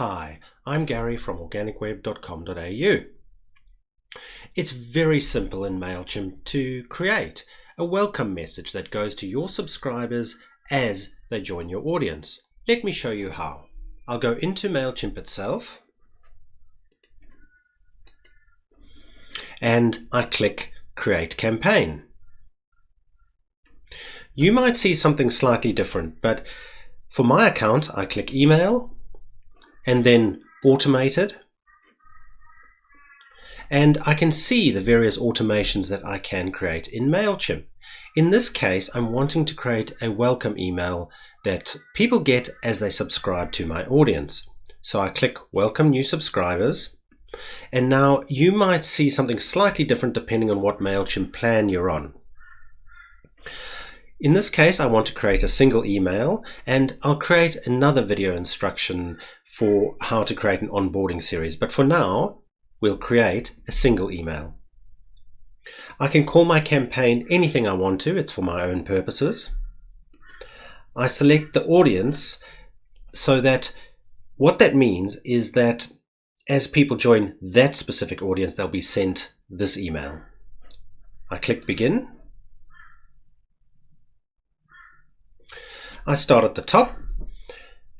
Hi, I'm Gary from organicweb.com.au. It's very simple in MailChimp to create a welcome message that goes to your subscribers as they join your audience. Let me show you how. I'll go into MailChimp itself and I click Create Campaign. You might see something slightly different, but for my account, I click Email and then Automated. And I can see the various automations that I can create in MailChimp. In this case, I'm wanting to create a welcome email that people get as they subscribe to my audience. So I click Welcome New Subscribers. And now you might see something slightly different depending on what MailChimp plan you're on. In this case, I want to create a single email and I'll create another video instruction for how to create an onboarding series. But for now, we'll create a single email. I can call my campaign anything I want to. It's for my own purposes. I select the audience so that what that means is that as people join that specific audience, they'll be sent this email. I click begin. I start at the top.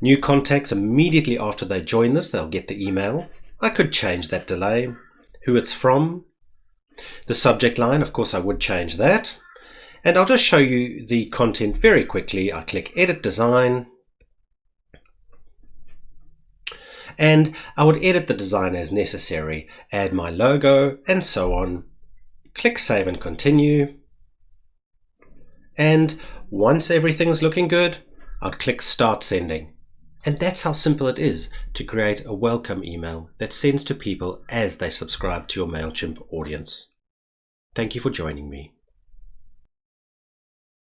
New contacts immediately after they join this, they'll get the email. I could change that delay, who it's from. The subject line, of course, I would change that. And I'll just show you the content very quickly. I click Edit Design. And I would edit the design as necessary, add my logo, and so on. Click Save and Continue. And once everything's looking good, I'd click Start Sending. And that's how simple it is to create a welcome email that sends to people as they subscribe to your MailChimp audience. Thank you for joining me.